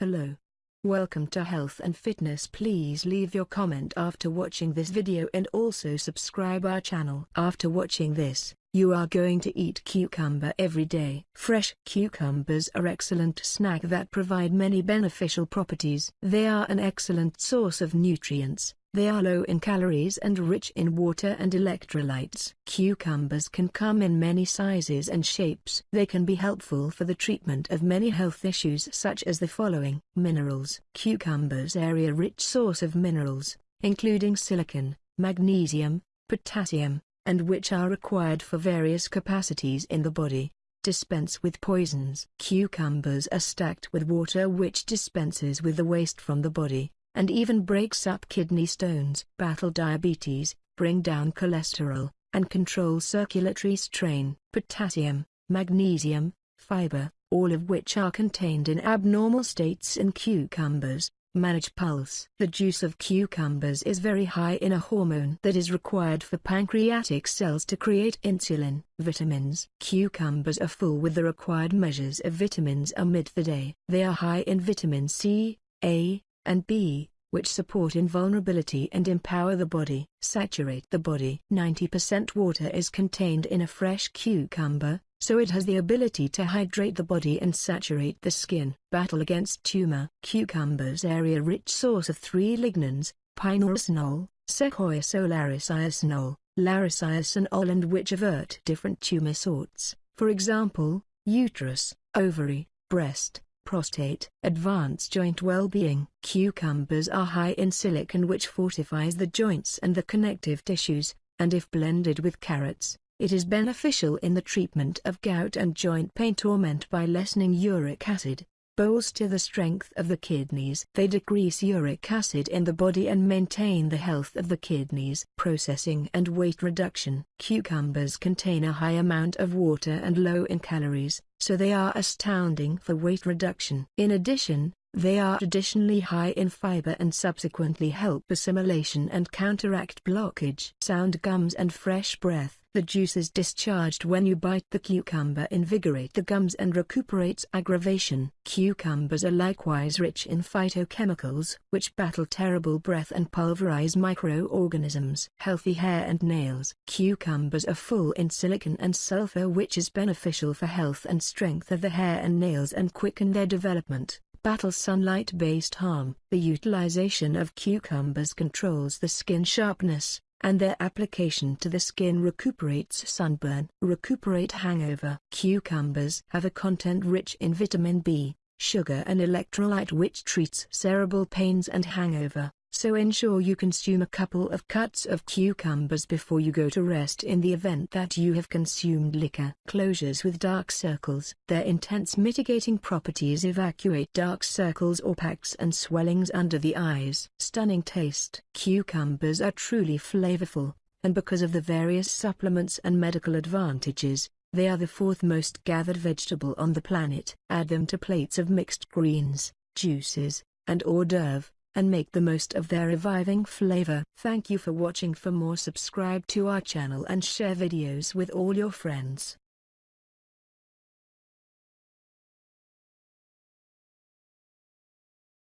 Hello. Welcome to Health and Fitness please leave your comment after watching this video and also subscribe our channel. After watching this, you are going to eat cucumber every day. Fresh cucumbers are excellent snack that provide many beneficial properties. They are an excellent source of nutrients, they are low in calories and rich in water and electrolytes. Cucumbers can come in many sizes and shapes. They can be helpful for the treatment of many health issues such as the following. Minerals. Cucumbers are a rich source of minerals, including silicon, magnesium, potassium, and which are required for various capacities in the body dispense with poisons. Cucumbers are stacked with water which dispenses with the waste from the body and even breaks up kidney stones. Battle diabetes, bring down cholesterol, and control circulatory strain. Potassium, magnesium, fiber, all of which are contained in abnormal states in cucumbers, manage pulse. The juice of cucumbers is very high in a hormone that is required for pancreatic cells to create insulin. Vitamins. Cucumbers are full with the required measures of vitamins amid the day. They are high in vitamin C, A, and B, which support invulnerability and empower the body. Saturate the body. 90% water is contained in a fresh cucumber, so it has the ability to hydrate the body and saturate the skin. Battle against tumor. Cucumbers are a rich source of three lignans, pinoresinol, secoisolariciresinol, lariciresinol and which avert different tumor sorts, for example, uterus, ovary, breast, prostate. Advanced joint well-being. Cucumbers are high in silicon which fortifies the joints and the connective tissues, and if blended with carrots, it is beneficial in the treatment of gout and joint pain torment by lessening uric acid bolster the strength of the kidneys. They decrease uric acid in the body and maintain the health of the kidneys. Processing and weight reduction. Cucumbers contain a high amount of water and low in calories, so they are astounding for weight reduction. In addition, they are traditionally high in fiber and subsequently help assimilation and counteract blockage. Sound gums and fresh breath. The juices discharged when you bite the cucumber invigorate the gums and recuperates aggravation. Cucumbers are likewise rich in phytochemicals which battle terrible breath and pulverize microorganisms. Healthy hair and nails. Cucumbers are full in silicon and sulfur which is beneficial for health and strength of the hair and nails and quicken their development battle sunlight-based harm. The utilization of cucumbers controls the skin sharpness, and their application to the skin recuperates sunburn. Recuperate hangover. Cucumbers have a content rich in vitamin B, sugar and electrolyte which treats cerebral pains and hangover so ensure you consume a couple of cuts of cucumbers before you go to rest in the event that you have consumed liquor. Closures with dark circles. Their intense mitigating properties evacuate dark circles or packs and swellings under the eyes. Stunning taste. Cucumbers are truly flavorful, and because of the various supplements and medical advantages, they are the fourth most gathered vegetable on the planet. Add them to plates of mixed greens, juices, and hors d'oeuvre and make the most of their reviving flavor. Thank you for watching for more subscribe to our channel and share videos with all your friends.